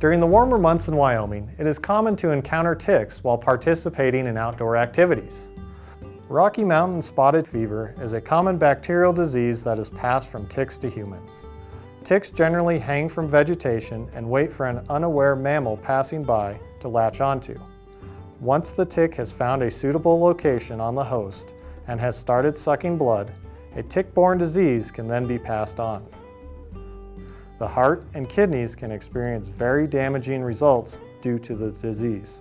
During the warmer months in Wyoming, it is common to encounter ticks while participating in outdoor activities. Rocky Mountain spotted fever is a common bacterial disease that is passed from ticks to humans. Ticks generally hang from vegetation and wait for an unaware mammal passing by to latch onto. Once the tick has found a suitable location on the host and has started sucking blood, a tick-borne disease can then be passed on. The heart and kidneys can experience very damaging results due to the disease.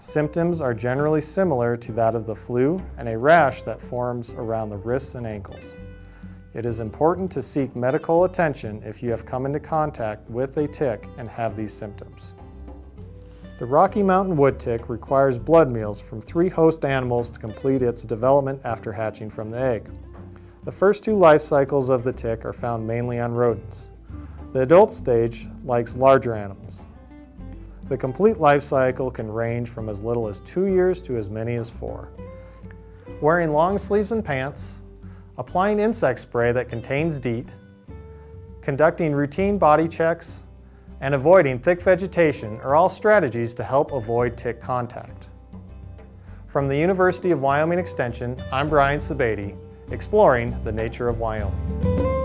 Symptoms are generally similar to that of the flu and a rash that forms around the wrists and ankles. It is important to seek medical attention if you have come into contact with a tick and have these symptoms. The Rocky Mountain wood tick requires blood meals from three host animals to complete its development after hatching from the egg. The first two life cycles of the tick are found mainly on rodents. The adult stage likes larger animals. The complete life cycle can range from as little as two years to as many as four. Wearing long sleeves and pants, applying insect spray that contains DEET, conducting routine body checks, and avoiding thick vegetation are all strategies to help avoid tick contact. From the University of Wyoming Extension, I'm Brian Sebade, exploring the nature of Wyoming.